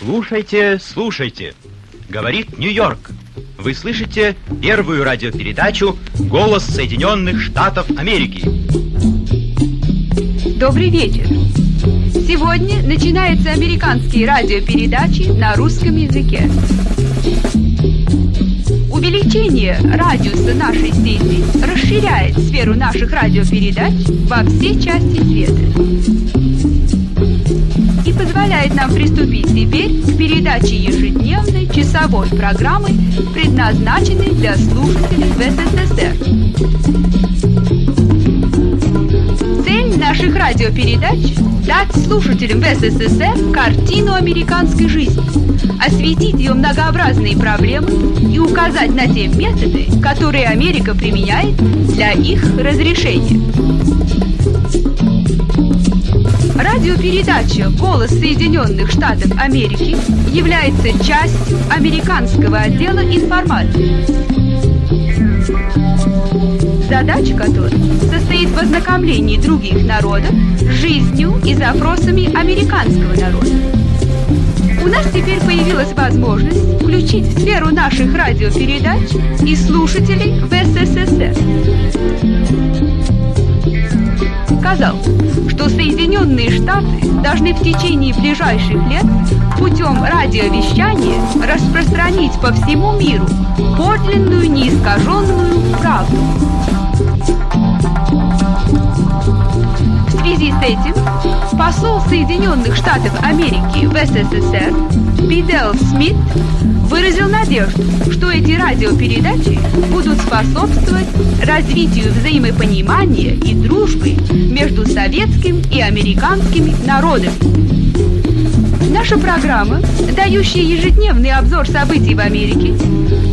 Слушайте, слушайте. Говорит Нью-Йорк. Вы слышите первую радиопередачу «Голос Соединенных Штатов Америки». Добрый вечер. Сегодня начинаются американские радиопередачи на русском языке. Увеличение радиуса нашей сети расширяет сферу наших радиопередач во все части света к передаче ежедневной часовой программы, предназначенной для слушателей в СССР. Цель наших радиопередач – дать слушателям в СССР картину американской жизни, осветить ее многообразные проблемы и указать на те методы, которые Америка применяет для их разрешения. Радиопередача «Голос Соединенных Штатов Америки» является частью американского отдела информации. Задача которой состоит в ознакомлении других народов с жизнью и запросами американского народа. У нас теперь появилась возможность включить в сферу наших радиопередач и слушателей в Сказал, что Соединенные Штаты должны в течение ближайших лет путем радиовещания распространить по всему миру подлинную неискаженную правду. Связи с этим посол Соединенных Штатов Америки в СССР Бидел Смит выразил надежду, что эти радиопередачи будут способствовать развитию взаимопонимания и дружбы между советским и американскими народами. Наша программа, дающая ежедневный обзор событий в Америке,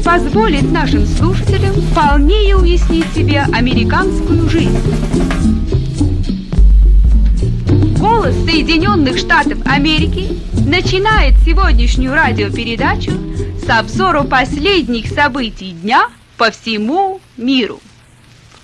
позволит нашим слушателям полнее уяснить себе американскую жизнь. Соединенных Штатов Америки начинает сегодняшнюю радиопередачу с обзора последних событий дня по всему миру.